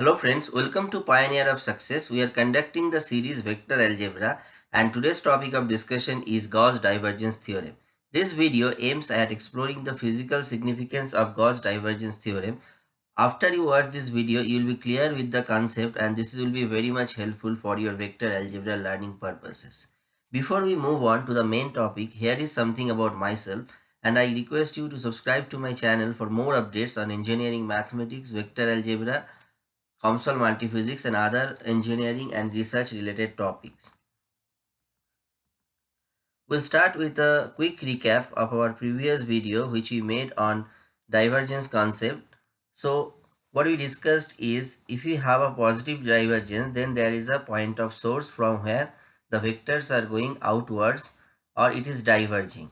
Hello friends, welcome to Pioneer of Success. We are conducting the series Vector Algebra and today's topic of discussion is Gauss divergence theorem. This video aims at exploring the physical significance of Gauss divergence theorem. After you watch this video, you will be clear with the concept and this will be very much helpful for your vector algebra learning purposes. Before we move on to the main topic, here is something about myself and I request you to subscribe to my channel for more updates on engineering mathematics, vector algebra, COMSOL multiphysics and other engineering and research related topics. We'll start with a quick recap of our previous video which we made on divergence concept. So what we discussed is if we have a positive divergence then there is a point of source from where the vectors are going outwards or it is diverging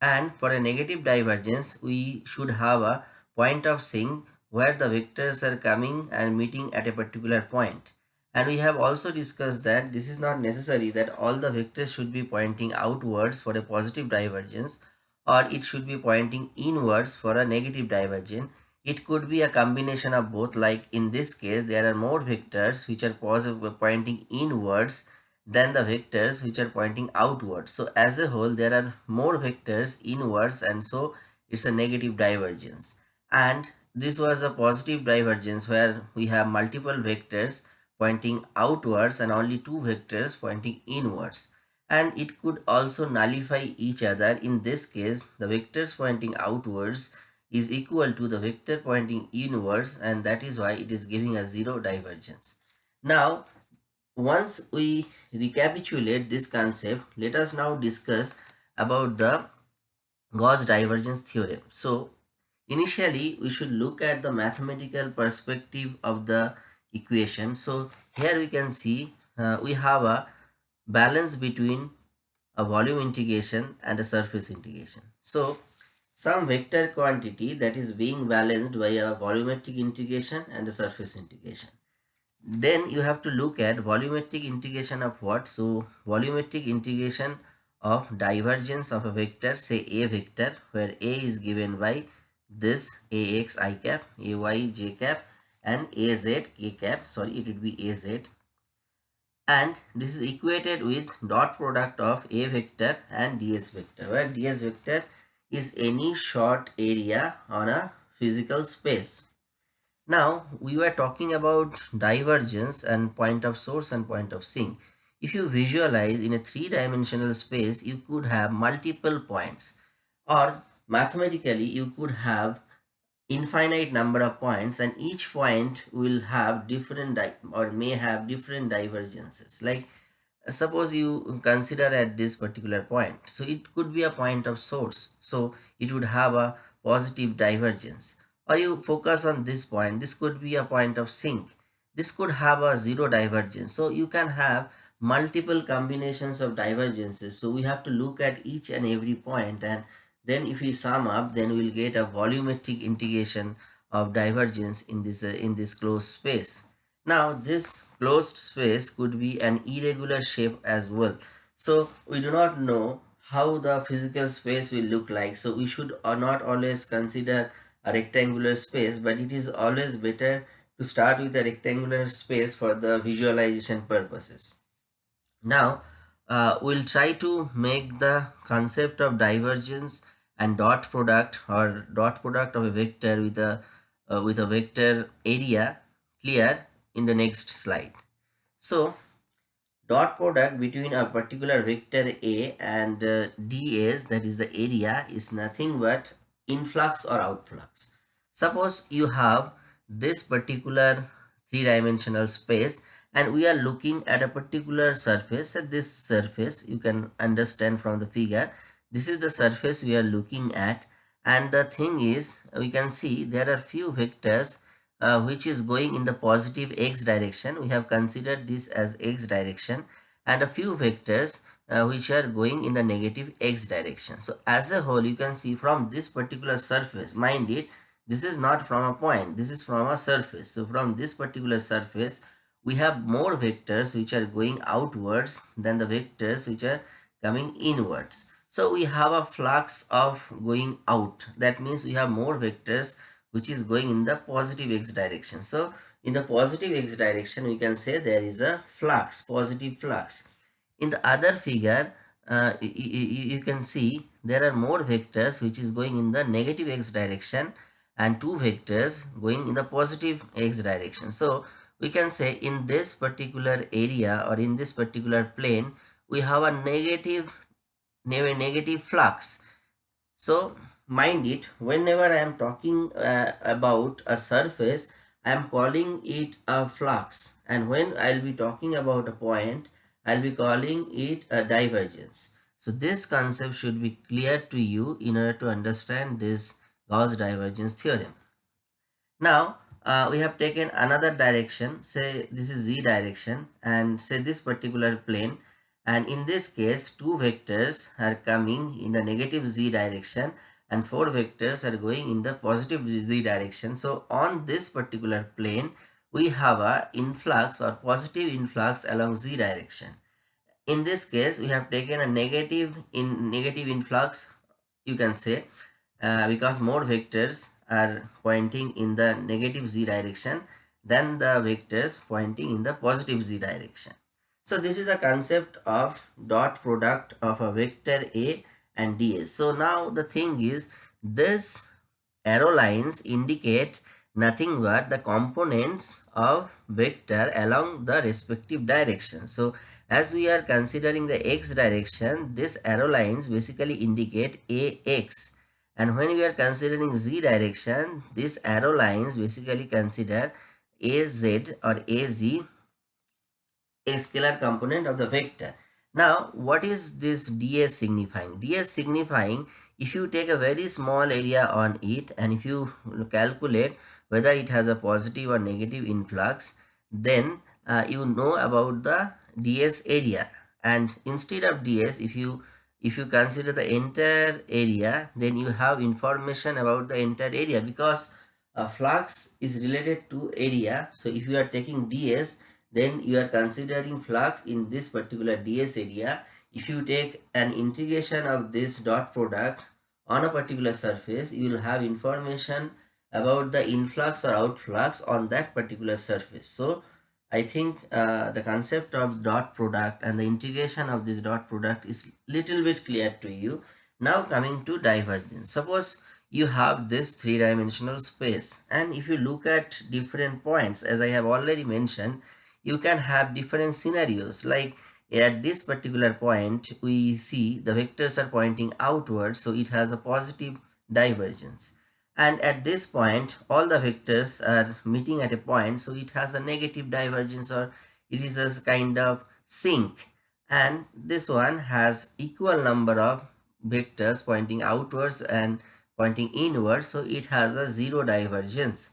and for a negative divergence we should have a point of sink where the vectors are coming and meeting at a particular point and we have also discussed that this is not necessary that all the vectors should be pointing outwards for a positive divergence or it should be pointing inwards for a negative divergence it could be a combination of both like in this case there are more vectors which are positive pointing inwards than the vectors which are pointing outwards. So as a whole there are more vectors inwards and so it's a negative divergence. And this was a positive divergence where we have multiple vectors pointing outwards and only two vectors pointing inwards. And it could also nullify each other. In this case, the vectors pointing outwards is equal to the vector pointing inwards and that is why it is giving a zero divergence. Now, once we recapitulate this concept, let us now discuss about the Gauss divergence theorem. So initially we should look at the mathematical perspective of the equation. So here we can see uh, we have a balance between a volume integration and a surface integration. So some vector quantity that is being balanced by a volumetric integration and a surface integration then you have to look at volumetric integration of what so volumetric integration of divergence of a vector say a vector where a is given by this ax i cap ay j cap and az k cap. Sorry it would be az and this is equated with dot product of a vector and ds vector where ds vector is any short area on a physical space. Now we were talking about divergence and point of source and point of sink. If you visualize in a three-dimensional space, you could have multiple points or mathematically you could have infinite number of points and each point will have different or may have different divergences. Like suppose you consider at this particular point so it could be a point of source so it would have a positive divergence. Or you focus on this point this could be a point of sink. This could have a zero divergence. So you can have multiple combinations of divergences. So we have to look at each and every point and then if we sum up then we'll get a volumetric integration of divergence in this uh, in this closed space. Now this closed space could be an irregular shape as well. So we do not know how the physical space will look like. So we should not always consider a rectangular space but it is always better to start with a rectangular space for the visualization purposes. Now uh, we'll try to make the concept of divergence and dot product or dot product of a vector with a uh, with a vector area clear in the next slide. So dot product between a particular vector A and uh, ds that is the area is nothing but influx or outflux. Suppose you have this particular three-dimensional space and we are looking at a particular surface at this surface you can understand from the figure this is the surface we are looking at and the thing is we can see there are few vectors uh, which is going in the positive x direction we have considered this as x direction and a few vectors uh, which are going in the negative x direction. So as a whole you can see from this particular surface mind it this is not from a point this is from a surface. So from this particular surface we have more vectors which are going outwards than the vectors which are coming inwards. So we have a flux of going out. That means we have more vectors which is going in the positive x direction. So in the positive x direction we can say there is a flux positive flux. In the other figure uh, you, you can see there are more vectors which is going in the negative x direction and two vectors going in the positive x direction. So we can say in this particular area or in this particular plane we have a negative negative flux. So mind it whenever i am talking uh, about a surface i am calling it a flux. And when i'll be talking about a point i'll be calling it a divergence. So this concept should be clear to you in order to understand this Gauss divergence theorem. Now uh, we have taken another direction. Say this is z direction. And say this particular plane and in this case two vectors are coming in the negative z direction and four vectors are going in the positive z direction. So on this particular plane we have a influx or positive influx along z direction. In this case we have taken a negative in negative influx you can say uh, because more vectors are pointing in the negative z direction than the vectors pointing in the positive z direction so this is the concept of dot product of a vector A and ds. So now the thing is this arrow lines indicate nothing but the components of vector along the respective direction. So as we are considering the x direction, this arrow lines basically indicate ax. And when we are considering z direction, these arrow lines basically consider az or az a scalar component of the vector. Now, what is this ds signifying? ds signifying if you take a very small area on it and if you calculate whether it has a positive or negative influx, then uh, you know about the ds area and instead of ds if you if you consider the entire area then you have information about the entire area because flux is related to area so if you are taking ds then you are considering flux in this particular ds area. If you take an integration of this dot product on a particular surface you will have information about the influx or outflux on that particular surface. So i think uh, the concept of dot product and the integration of this dot product is little bit clear to you. Now coming to divergence. Suppose you have this three-dimensional space and if you look at different points as i have already mentioned you can have different scenarios. Like at this particular point we see the vectors are pointing outwards so it has a positive divergence. And at this point all the vectors are meeting at a point so it has a negative divergence or it is a kind of sink. And this one has equal number of vectors pointing outwards and pointing inwards so it has a zero divergence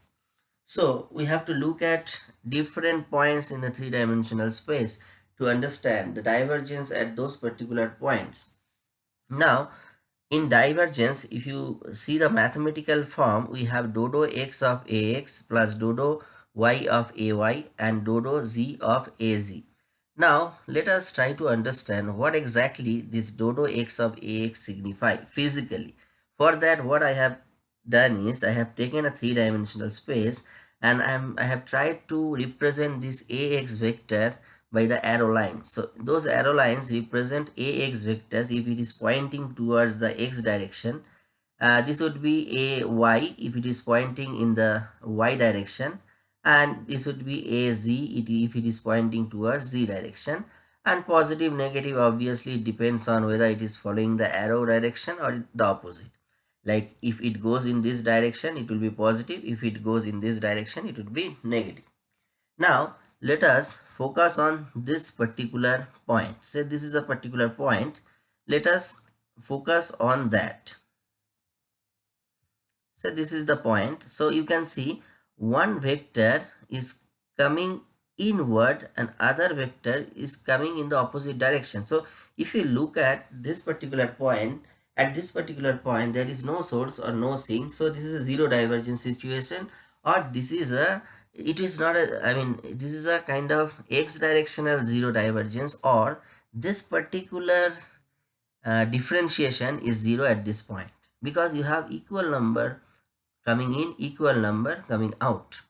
so we have to look at different points in the three-dimensional space to understand the divergence at those particular points. Now, in divergence, if you see the mathematical form, we have dodo x of ax plus dodo y of ay and dodo z of az. Now, let us try to understand what exactly this dodo x of ax signify physically. For that, what I have done is I have taken a three-dimensional space and I'm, I have tried to represent this ax vector by the arrow lines. So those arrow lines represent ax vectors if it is pointing towards the x direction. Uh, this would be a y if it is pointing in the y direction and this would be a z if it is pointing towards z direction and positive negative obviously depends on whether it is following the arrow direction or the opposite like if it goes in this direction it will be positive. If it goes in this direction it would be negative. Now let us focus on this particular point. Say this is a particular point. Let us focus on that. So this is the point. So you can see one vector is coming inward and other vector is coming in the opposite direction. So if you look at this particular point at this particular point there is no source or no sink so this is a zero divergence situation or this is a it is not a i mean this is a kind of x directional zero divergence or this particular uh, differentiation is zero at this point. Because you have equal number coming in equal number coming out.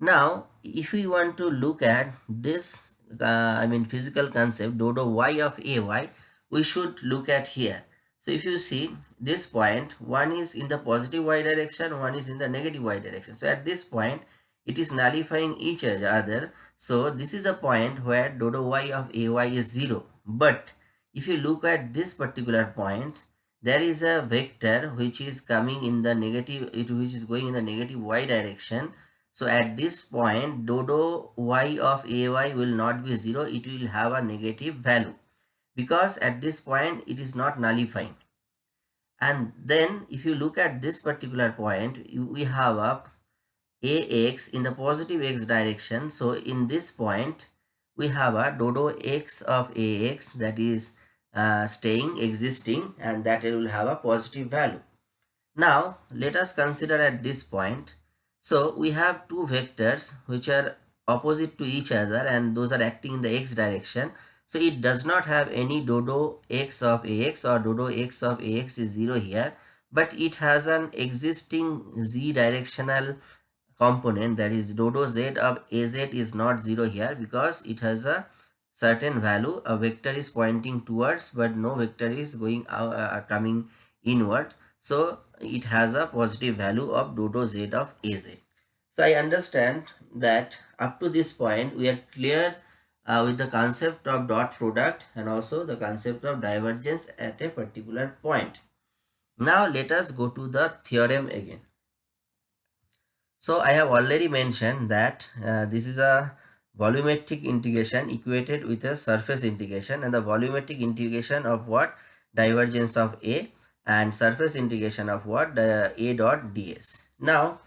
Now, if we want to look at this, uh, I mean physical concept, dodo y of ay, we should look at here. So if you see this point, one is in the positive y direction, one is in the negative y direction. So at this point, it is nullifying each other. So this is a point where dodo y of ay is 0. But if you look at this particular point, there is a vector which is coming in the negative, it which is going in the negative y direction. So at this point, dodo y of ay will not be 0, it will have a negative value because at this point it is not nullifying. And then if you look at this particular point we have a ax in the positive x direction. So in this point we have a dodo x of ax that is uh, staying existing and that it will have a positive value. Now let us consider at this point. So we have two vectors which are opposite to each other and those are acting in the x direction so it does not have any dodo x of ax or dodo x of ax is 0 here. But it has an existing z directional component that is dodo z of az is not 0 here because it has a certain value. A vector is pointing towards but no vector is going out, uh, coming inward. So it has a positive value of dodo z of az. So I understand that up to this point we are clear uh, with the concept of dot product and also the concept of divergence at a particular point. Now let us go to the theorem again. So I have already mentioned that uh, this is a volumetric integration equated with a surface integration and the volumetric integration of what divergence of A and surface integration of what the A dot ds. Now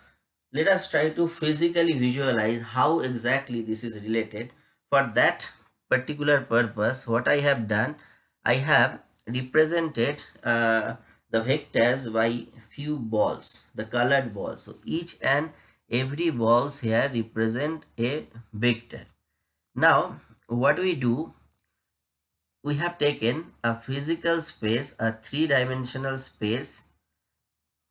let us try to physically visualize how exactly this is related for that particular purpose what I have done I have represented uh, the vectors by few balls the colored balls. So each and every balls here represent a vector. Now what we do we have taken a physical space a three-dimensional space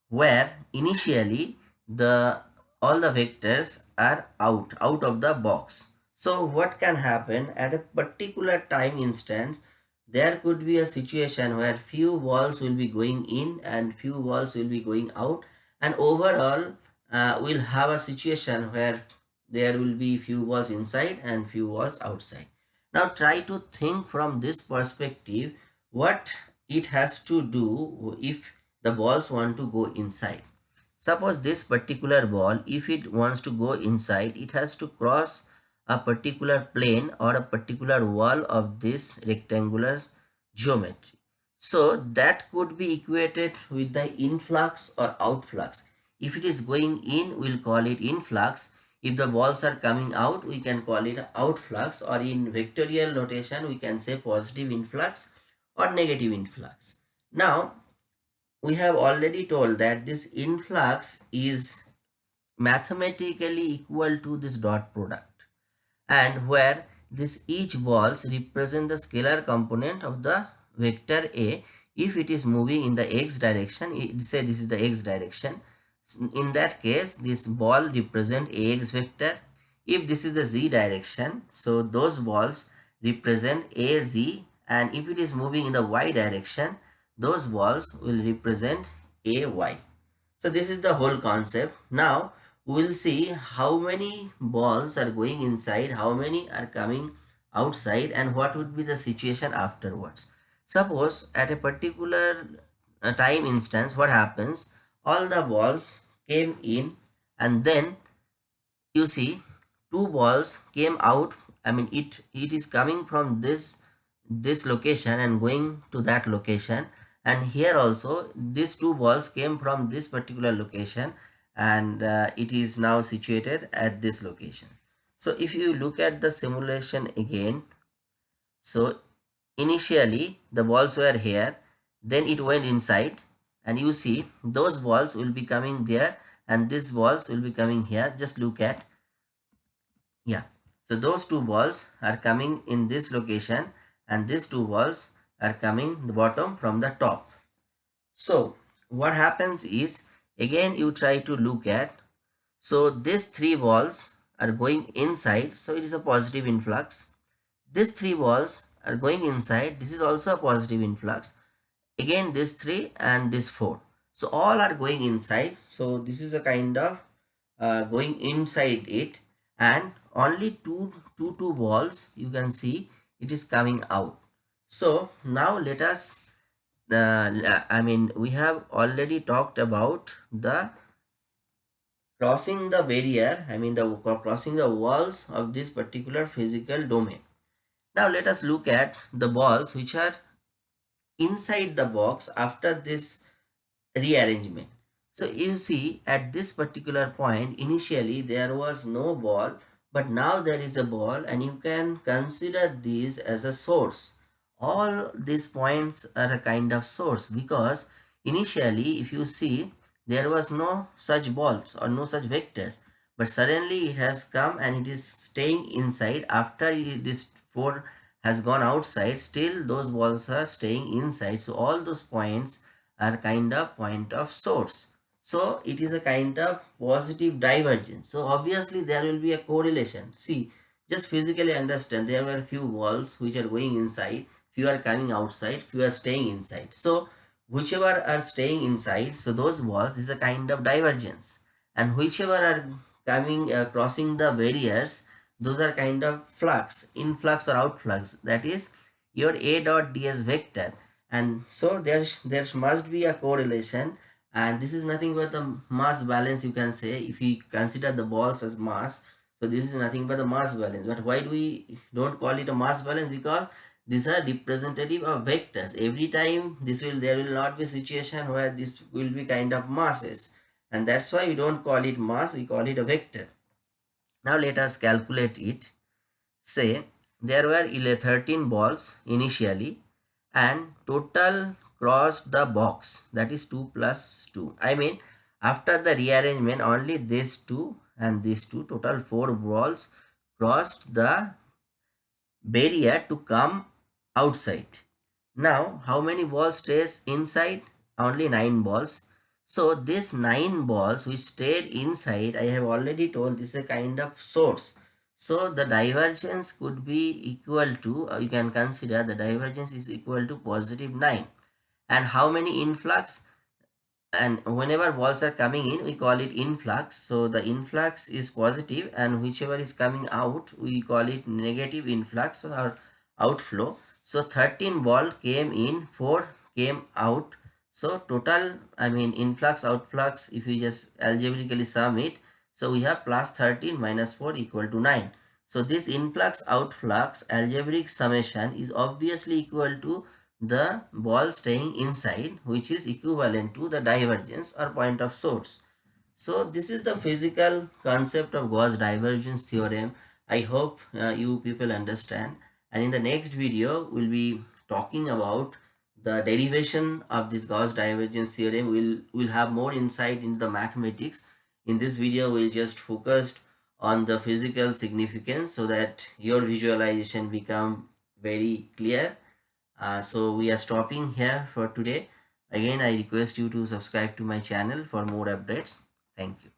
where initially the all the vectors are out out of the box so what can happen at a particular time instance, there could be a situation where few balls will be going in and few balls will be going out and overall uh, we'll have a situation where there will be few balls inside and few balls outside. Now try to think from this perspective what it has to do if the balls want to go inside. Suppose this particular ball, if it wants to go inside, it has to cross a particular plane or a particular wall of this rectangular geometry. So that could be equated with the influx or outflux. If it is going in, we'll call it influx. If the balls are coming out, we can call it outflux or in vectorial notation, we can say positive influx or negative influx. Now, we have already told that this influx is mathematically equal to this dot product and where this each balls represent the scalar component of the vector A. If it is moving in the x direction say this is the x direction in that case this ball represent ax vector. If this is the z direction so those balls represent az and if it is moving in the y direction those balls will represent ay. So this is the whole concept. Now we'll see how many balls are going inside, how many are coming outside and what would be the situation afterwards. Suppose at a particular uh, time instance what happens? All the balls came in and then you see two balls came out. I mean it it is coming from this this location and going to that location. And here also these two balls came from this particular location and uh, it is now situated at this location. So if you look at the simulation again so initially the balls were here then it went inside and you see those balls will be coming there and these balls will be coming here. Just look at yeah. So those two balls are coming in this location and these two balls are coming the bottom from the top. So what happens is again you try to look at. So these three balls are going inside. So it is a positive influx. These three balls are going inside. This is also a positive influx. Again this three and this four. So all are going inside. So this is a kind of uh, going inside it. And only two two two balls you can see it is coming out. So now let us uh, i mean we have already talked about the crossing the barrier i mean the crossing the walls of this particular physical domain now let us look at the balls which are inside the box after this rearrangement. So you see at this particular point initially there was no ball but now there is a ball and you can consider this as a source. All these points are a kind of source because initially if you see there was no such balls or no such vectors. But suddenly it has come and it is staying inside. After this 4 has gone outside still those balls are staying inside. So all those points are kind of point of source. So it is a kind of positive divergence. So obviously there will be a correlation. See just physically understand there were few balls which are going inside few are coming outside few are staying inside. So whichever are staying inside so those walls is a kind of divergence. And whichever are coming uh, crossing the barriers those are kind of flux influx or outflux. That is your a dot ds vector. And so there there must be a correlation. And this is nothing but the mass balance you can say. If we consider the balls as mass so this is nothing but the mass balance. But why do we don't call it a mass balance? Because these are representative of vectors every time this will there will not be situation where this will be kind of masses and that's why we don't call it mass we call it a vector now let us calculate it. Say there were 13 balls initially and total crossed the box that is 2 plus 2. I mean after the rearrangement only these two and these two total 4 balls crossed the barrier to come outside. Now how many balls stays inside? Only 9 balls so these nine balls which stayed inside, I have already told this is a kind of source. So the divergence could be equal to, uh, you can consider the divergence is equal to positive 9. And how many influx? And whenever balls are coming in, we call it influx. So the influx is positive and whichever is coming out, we call it negative influx or outflow. So 13 ball came in, 4 came out so total, I mean influx, outflux, if you just algebraically sum it, so we have plus 13 minus 4 equal to 9. So this influx, outflux, algebraic summation is obviously equal to the ball staying inside which is equivalent to the divergence or point of source. So this is the physical concept of Gauss divergence theorem. I hope uh, you people understand and in the next video we'll be talking about the derivation of this Gauss divergence theorem will will have more insight into the mathematics. In this video, we'll just focus on the physical significance so that your visualization become very clear. Uh, so we are stopping here for today. Again, I request you to subscribe to my channel for more updates. Thank you.